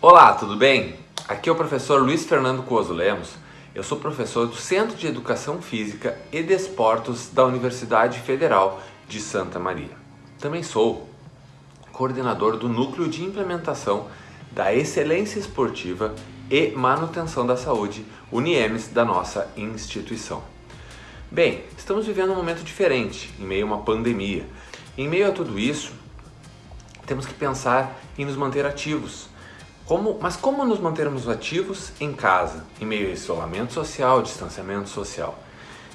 Olá, tudo bem? Aqui é o professor Luiz Fernando Cuoso Lemos. Eu sou professor do Centro de Educação Física e Desportos da Universidade Federal de Santa Maria. Também sou coordenador do Núcleo de Implementação da Excelência Esportiva e Manutenção da Saúde, UNIEMS, da nossa instituição. Bem, estamos vivendo um momento diferente, em meio a uma pandemia. Em meio a tudo isso, temos que pensar em nos manter ativos, como, mas como nos mantermos ativos em casa, em meio a isolamento social, distanciamento social?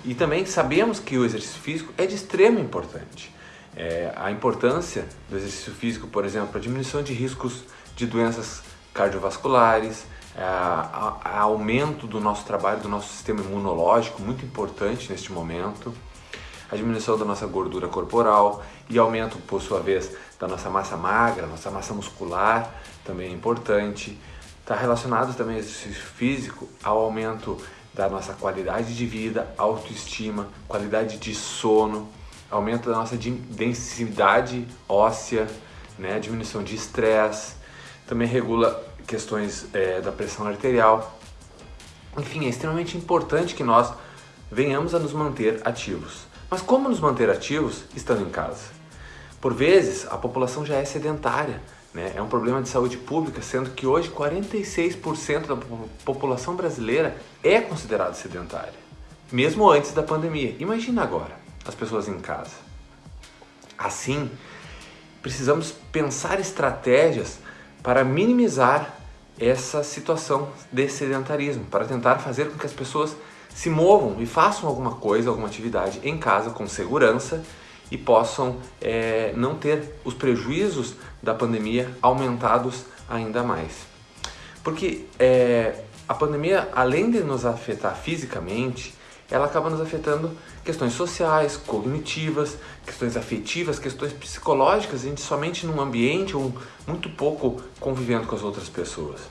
E também sabemos que o exercício físico é de extrema importância. É, a importância do exercício físico, por exemplo, para diminuição de riscos de doenças cardiovasculares, a, a, a aumento do nosso trabalho, do nosso sistema imunológico, muito importante neste momento, a diminuição da nossa gordura corporal e aumento, por sua vez, da nossa massa magra, nossa massa muscular, também é importante. Está relacionado também ao exercício físico ao aumento da nossa qualidade de vida, autoestima, qualidade de sono, aumento da nossa densidade óssea, né, diminuição de estresse, também regula questões é, da pressão arterial. Enfim, é extremamente importante que nós venhamos a nos manter ativos. Mas como nos manter ativos estando em casa? Por vezes, a população já é sedentária, né? é um problema de saúde pública, sendo que hoje 46% da população brasileira é considerada sedentária, mesmo antes da pandemia. Imagina agora, as pessoas em casa. Assim, precisamos pensar estratégias para minimizar essa situação de sedentarismo, para tentar fazer com que as pessoas se movam e façam alguma coisa, alguma atividade em casa com segurança e possam é, não ter os prejuízos da pandemia aumentados ainda mais. Porque é, a pandemia, além de nos afetar fisicamente, ela acaba nos afetando questões sociais, cognitivas, questões afetivas, questões psicológicas, a gente somente num ambiente ou muito pouco convivendo com as outras pessoas.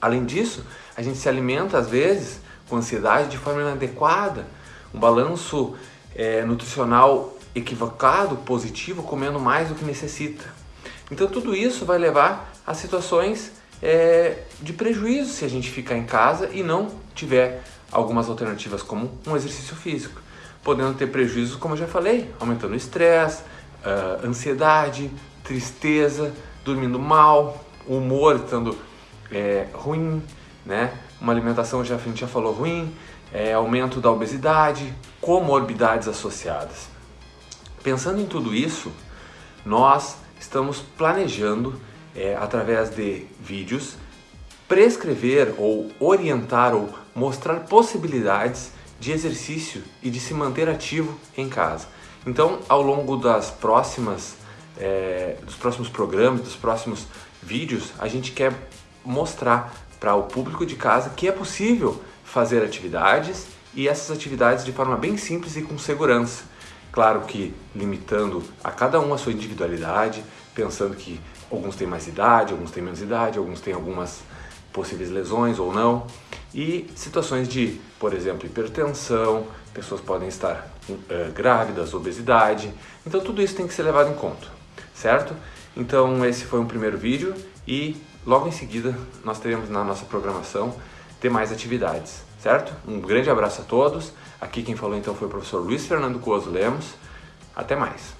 Além disso, a gente se alimenta às vezes com ansiedade de forma inadequada, um balanço é, nutricional equivocado, positivo, comendo mais do que necessita. Então tudo isso vai levar a situações é, de prejuízo se a gente ficar em casa e não tiver algumas alternativas como um exercício físico. Podendo ter prejuízos, como eu já falei, aumentando o estresse, uh, ansiedade, tristeza, dormindo mal, o humor estando é, ruim, né? Uma alimentação, já, a gente já falou, ruim, é, aumento da obesidade, comorbidades associadas. Pensando em tudo isso, nós estamos planejando, é, através de vídeos, prescrever ou orientar ou mostrar possibilidades de exercício e de se manter ativo em casa. Então, ao longo das próximas, é, dos próximos programas, dos próximos vídeos, a gente quer mostrar para o público de casa que é possível fazer atividades e essas atividades de forma bem simples e com segurança. Claro que limitando a cada um a sua individualidade, pensando que alguns têm mais idade, alguns têm menos idade, alguns têm algumas possíveis lesões ou não. E situações de, por exemplo, hipertensão, pessoas podem estar uh, grávidas, obesidade. Então tudo isso tem que ser levado em conta, certo? Então esse foi um primeiro vídeo e logo em seguida nós teremos na nossa programação ter mais atividades, certo? Um grande abraço a todos. Aqui quem falou então foi o professor Luiz Fernando Coso Lemos. Até mais!